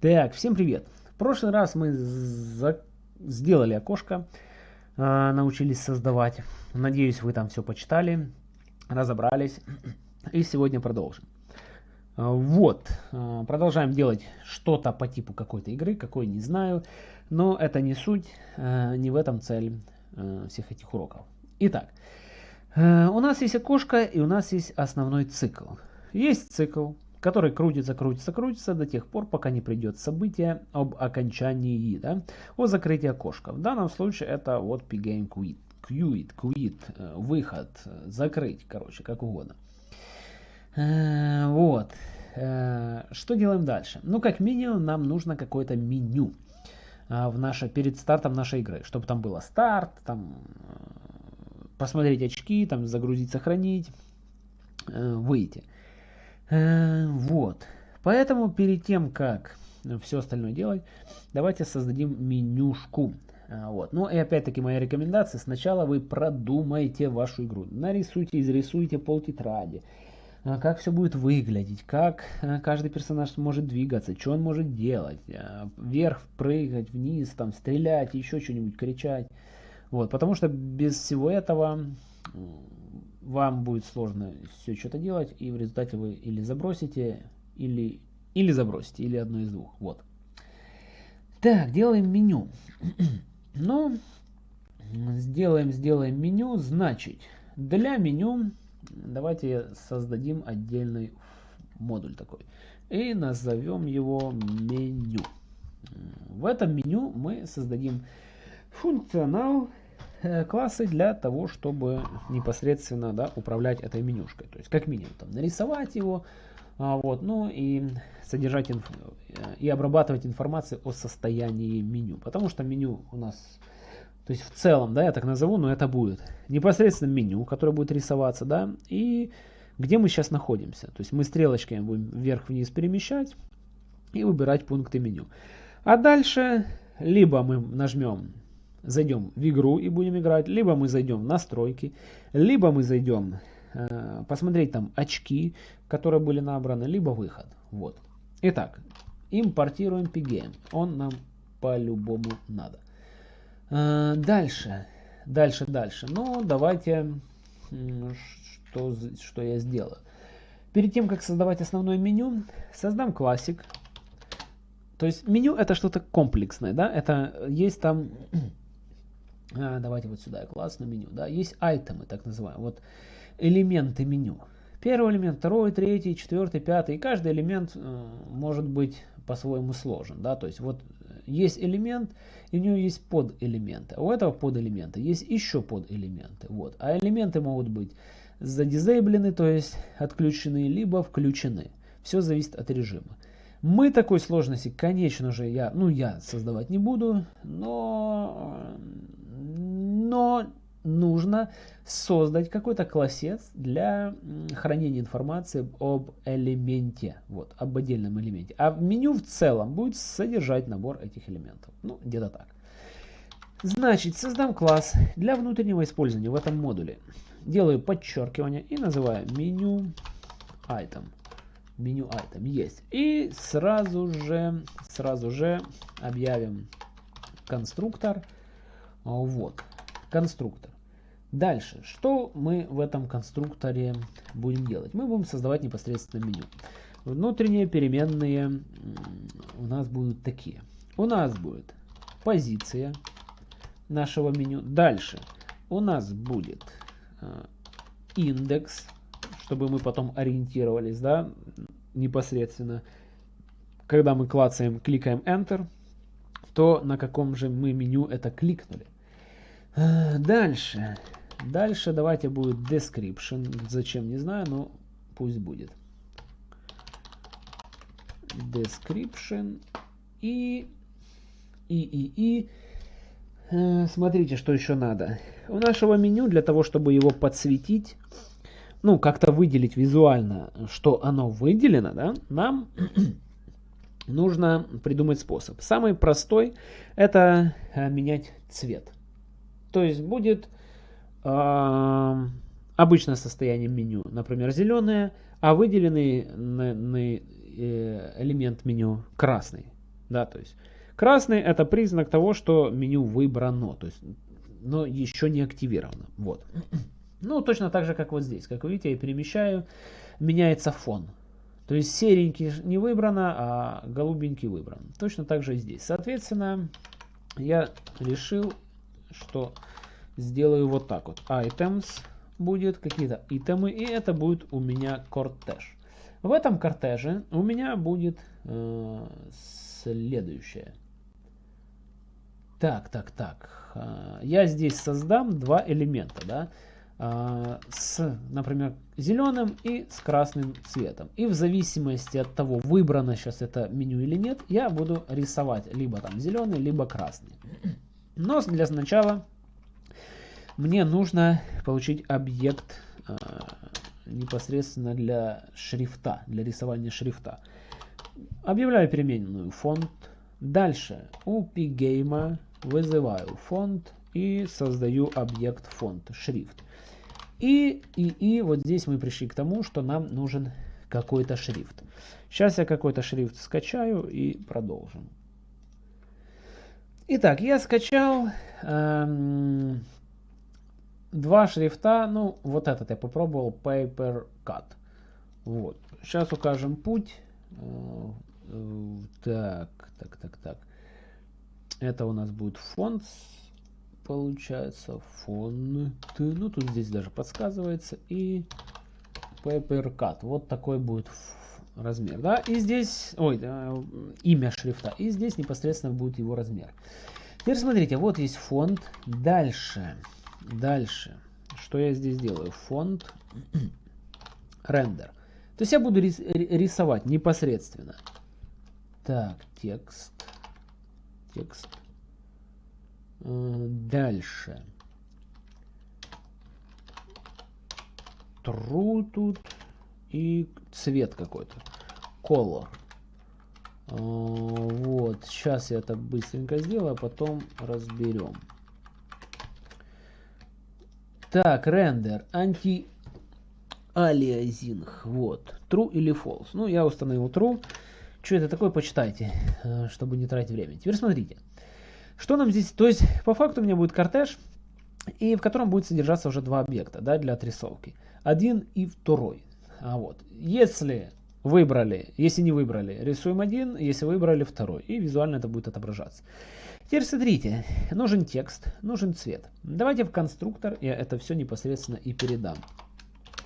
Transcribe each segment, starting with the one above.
Так, всем привет. В прошлый раз мы за... сделали окошко, э, научились создавать. Надеюсь, вы там все почитали, разобрались. И сегодня продолжим. А, вот, э, продолжаем делать что-то по типу какой-то игры, какой не знаю. Но это не суть, э, не в этом цель всех этих уроков. Итак, у нас есть окошко и у нас есть основной цикл. Есть цикл, который крутится, крутится, крутится до тех пор, пока не придет событие об окончании, да, о закрытии окошка. В данном случае это вот pgame quit, quit, quit, э, выход, закрыть, короче, как угодно. Э, вот. Что делаем дальше? Ну, как минимум, нам нужно какое-то меню в наше, перед стартом нашей игры, чтобы там было старт, там посмотреть очки, там загрузить, сохранить, выйти. Э, вот. Поэтому перед тем, как все остальное делать, давайте создадим менюшку. Э, вот. Ну и опять-таки моя рекомендация, сначала вы продумайте вашу игру. Нарисуйте, изрисуйте пол тетради. Э, как все будет выглядеть, как каждый персонаж может двигаться, что он может делать. Вверх, прыгать, вниз, там, стрелять, еще что-нибудь кричать. Вот, потому что без всего этого вам будет сложно все что-то делать, и в результате вы или забросите, или, или забросите, или одно из двух. Вот. Так, делаем меню. ну, сделаем, сделаем меню. Значит, для меню давайте создадим отдельный модуль такой. И назовем его меню. В этом меню мы создадим функционал классы для того, чтобы непосредственно да, управлять этой менюшкой. То есть как минимум там, нарисовать его, а, вот, ну и содержать инф... Э, и обрабатывать информацию о состоянии меню. Потому что меню у нас, то есть в целом, да, я так назову, но это будет непосредственно меню, которое будет рисоваться, да, и где мы сейчас находимся. То есть мы стрелочками будем вверх-вниз перемещать и выбирать пункты меню. А дальше либо мы нажмем зайдем в игру и будем играть, либо мы зайдем в настройки, либо мы зайдем э, посмотреть там очки, которые были набраны, либо выход. Вот. Итак, импортируем pgame. Он нам по-любому надо. Э, дальше, дальше, дальше. Ну, давайте, что, что я сделаю. Перед тем, как создавать основное меню, создам классик. То есть меню это что-то комплексное, да, это есть там давайте вот сюда, класс на меню, да, есть айтемы, так называемые, вот элементы меню. Первый элемент, второй, третий, четвертый, пятый, и каждый элемент э, может быть по-своему сложен, да, то есть вот есть элемент, и у него есть поделементы, а у этого поделемента есть еще поделементы, вот, а элементы могут быть задизейблены, то есть отключены, либо включены, все зависит от режима. Мы такой сложности, конечно же, я, ну, я создавать не буду, но но нужно создать какой-то классец для хранения информации об элементе, вот, об отдельном элементе. А меню в целом будет содержать набор этих элементов. Ну, где-то так. Значит, создам класс для внутреннего использования в этом модуле. Делаю подчеркивание и называю меню item. Меню item есть. И сразу же, сразу же объявим конструктор. Вот конструктор. Дальше, что мы в этом конструкторе будем делать? Мы будем создавать непосредственно меню. Внутренние переменные у нас будут такие. У нас будет позиция нашего меню. Дальше у нас будет э, индекс, чтобы мы потом ориентировались, да, непосредственно. Когда мы клацаем, кликаем Enter, то на каком же мы меню это кликнули. Э, дальше. Дальше давайте будет description. Зачем, не знаю, но пусть будет. Description. И, и, и, и. Э, смотрите, что еще надо. У нашего меню, для того, чтобы его подсветить, ну, как-то выделить визуально, что оно выделено, да, нам нужно придумать способ. Самый простой это э, менять цвет. То есть будет э, обычное состояние меню, например, зеленое, а выделенный на, на, э, элемент меню красный. Да, то есть красный это признак того, что меню выбрано, то есть, но еще не активировано. Вот. Ну, точно так же, как вот здесь. Как вы видите, я перемещаю, меняется фон. То есть серенький не выбрано, а голубенький выбран. Точно так же и здесь. Соответственно, я решил, что сделаю вот так вот. Items будет какие-то итемы, и это будет у меня кортеж. В этом кортеже у меня будет э, следующее. Так, так, так. Э, я здесь создам два элемента, да, э, с, например, зеленым и с красным цветом. И в зависимости от того, выбрано сейчас это меню или нет, я буду рисовать либо там зеленый, либо красный. Но для начала мне нужно получить объект э, непосредственно для шрифта, для рисования шрифта. Объявляю переменную фонд. Дальше у pgame вызываю фонд и создаю объект фонд, шрифт. И, и, и вот здесь мы пришли к тому, что нам нужен какой-то шрифт. Сейчас я какой-то шрифт скачаю и продолжим. Итак, я скачал эм, два шрифта, ну, вот этот я попробовал, Paper Cut. Вот. Сейчас укажем путь. Э, так, так, так, так. Это у нас будет фонд, получается, фон. Ну, тут здесь даже подсказывается. И Paper Cut. Вот такой будет размер, да, и здесь, ой, э, имя шрифта, и здесь непосредственно будет его размер. Теперь смотрите, вот есть фонд, дальше, Дальше. Что я здесь делаю? Фонд рендер. То есть я буду рисовать непосредственно. Так, текст. Текст. Э, дальше. True тут. И цвет какой-то. Color. Э, вот. Сейчас я это быстренько сделаю, а потом разберем. Так, рендер, анти алиазинг. Вот. True или false. Ну, я установил true. Что это такое, почитайте, э, чтобы не тратить время. Теперь смотрите. Что нам здесь... То есть, по факту у меня будет кортеж, и в котором будет содержаться уже два объекта да, для отрисовки. Один и второй. А вот. Если выбрали, если не выбрали, рисуем один, если выбрали второй. И визуально это будет отображаться. Теперь смотрите, нужен текст, нужен цвет. Давайте в конструктор я это все непосредственно и передам.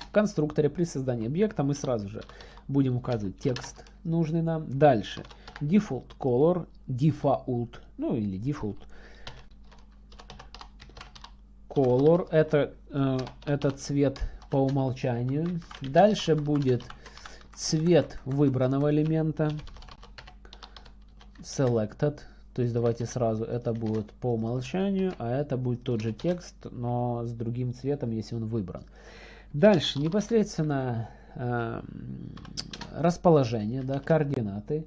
В конструкторе при создании объекта мы сразу же будем указывать текст нужный нам. Дальше default color, default, ну или default color, это, э, это цвет по умолчанию. Дальше будет цвет выбранного элемента, selected, то есть давайте сразу, это будет по умолчанию, а это будет тот же текст, но с другим цветом, если он выбран. Дальше непосредственно э, расположение, да, координаты.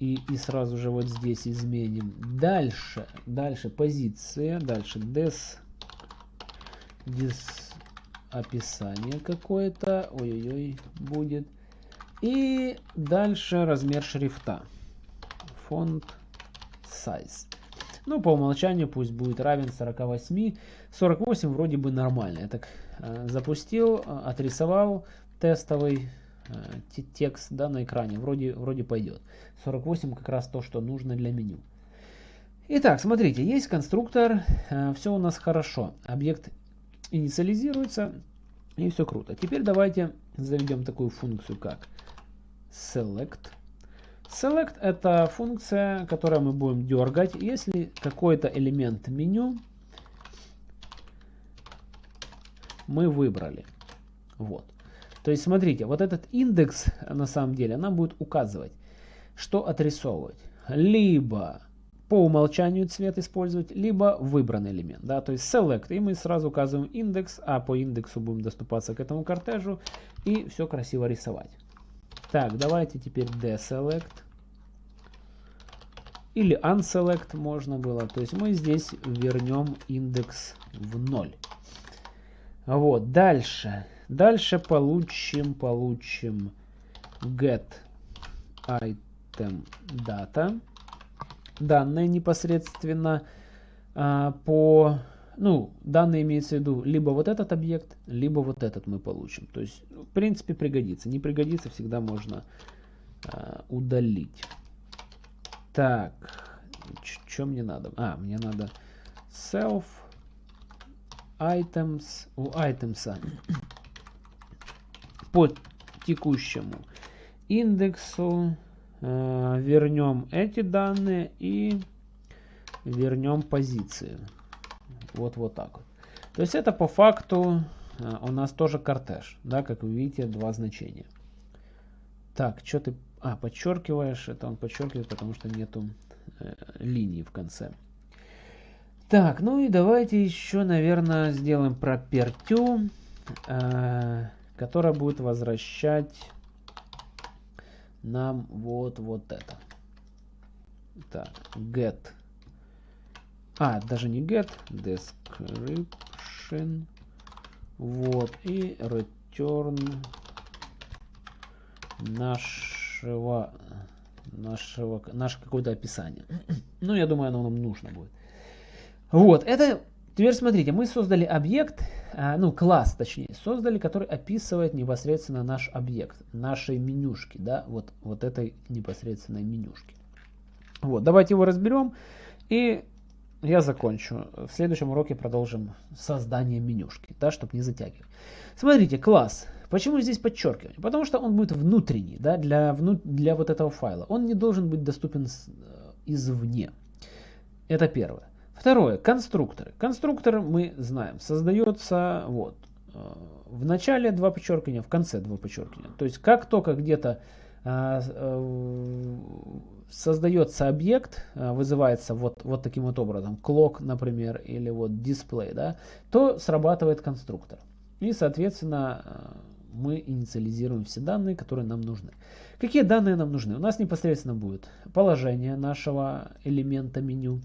И, и сразу же вот здесь изменим. Дальше, дальше позиция, дальше des, des описание какое-то, ой-ой-ой, будет. И дальше размер шрифта. Фонд size. Ну, по умолчанию пусть будет равен 48. 48 вроде бы нормально. Я так э, запустил, э, отрисовал тестовый э, текст да, на экране. Вроде, вроде пойдет. 48 как раз то, что нужно для меню. Итак, смотрите, есть конструктор, э, все у нас хорошо. Объект инициализируется, и все круто. Теперь давайте заведем такую функцию, как select Select это функция, которую мы будем дергать, если какой-то элемент меню мы выбрали. Вот. То есть смотрите, вот этот индекс на самом деле нам будет указывать, что отрисовывать. Либо по умолчанию цвет использовать, либо выбранный элемент. Да? То есть select, и мы сразу указываем индекс, а по индексу будем доступаться к этому кортежу и все красиво рисовать. Так, давайте теперь deselect. Или unselect можно было. То есть мы здесь вернем индекс в 0. Вот, дальше. Дальше получим, получим get item data. Данные непосредственно а, по... Ну, данные имеется в виду либо вот этот объект, либо вот этот мы получим. То есть, в принципе, пригодится. Не пригодится, всегда можно а, удалить. Так, что мне надо? А, мне надо self items у items по текущему индексу э, вернем эти данные и вернем позицию. Вот вот так вот. То есть это по факту э, у нас тоже кортеж, да, как вы видите, два значения. Так, что ты, а, подчеркиваешь, это он подчеркивает, потому что нету э, линии в конце. Так, ну и давайте еще, наверное, сделаем пропертю, э, которая будет возвращать нам вот, вот это. Так, get. А, даже не get, description. Вот, и return нашего, нашего, наше какое-то описание. ну, я думаю, оно нам нужно будет. Вот, это, теперь смотрите, мы создали объект, ну, класс, точнее, создали, который описывает непосредственно наш объект, нашей менюшки, да, вот, вот этой непосредственной менюшки. Вот, давайте его разберем, и я закончу. В следующем уроке продолжим создание менюшки, да, чтобы не затягивать. Смотрите, класс. Почему здесь подчеркивание? Потому что он будет внутренний, да, для, вну, для вот этого файла. Он не должен быть доступен с, э, извне. Это первое. Второе, конструкторы. Конструктор мы знаем, создается вот э, в начале два подчеркивания, в конце два подчеркивания. То есть как только где-то э, э, создается объект, вызывается вот, вот таким вот образом, clock, например, или вот display, да, то срабатывает конструктор. И, соответственно, мы инициализируем все данные, которые нам нужны. Какие данные нам нужны? У нас непосредственно будет положение нашего элемента меню,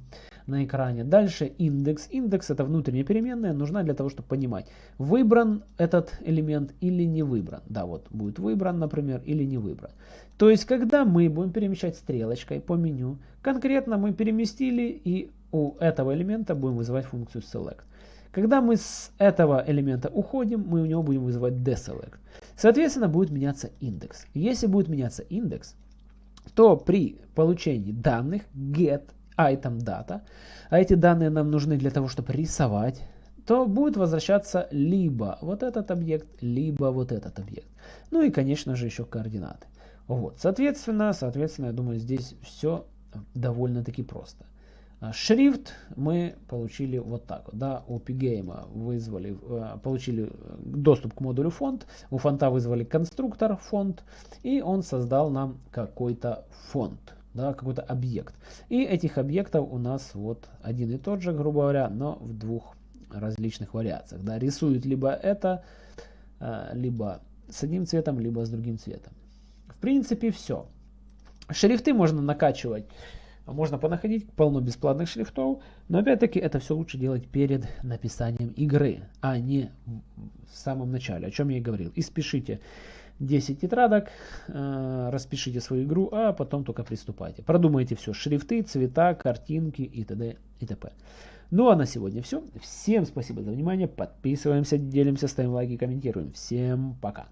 на экране. Дальше индекс. Индекс это внутренняя переменная, нужна для того, чтобы понимать, выбран этот элемент или не выбран. Да, вот будет выбран, например, или не выбран. То есть, когда мы будем перемещать стрелочкой по меню, конкретно мы переместили и у этого элемента будем вызывать функцию select. Когда мы с этого элемента уходим, мы у него будем вызывать deselect. Соответственно, будет меняться индекс. Если будет меняться индекс, то при получении данных get item data, а эти данные нам нужны для того, чтобы рисовать, то будет возвращаться либо вот этот объект, либо вот этот объект. Ну и, конечно же, еще координаты. Вот, соответственно, соответственно, я думаю, здесь все довольно-таки просто. А шрифт мы получили вот так да, у Pgame вызвали, э, получили доступ к модулю фонд, у фонта вызвали конструктор фонд, и он создал нам какой-то фонд да, какой-то объект. И этих объектов у нас вот один и тот же, грубо говоря, но в двух различных вариациях. Да. Рисует либо это, э, либо с одним цветом, либо с другим цветом. В принципе, все. Шрифты можно накачивать, можно понаходить полно бесплатных шрифтов, но опять-таки это все лучше делать перед написанием игры, а не в самом начале, о чем я и говорил. И спешите 10 тетрадок, э, распишите свою игру, а потом только приступайте. Продумайте все, шрифты, цвета, картинки и т.д. и т.п. Ну а на сегодня все. Всем спасибо за внимание. Подписываемся, делимся, ставим лайки, комментируем. Всем пока.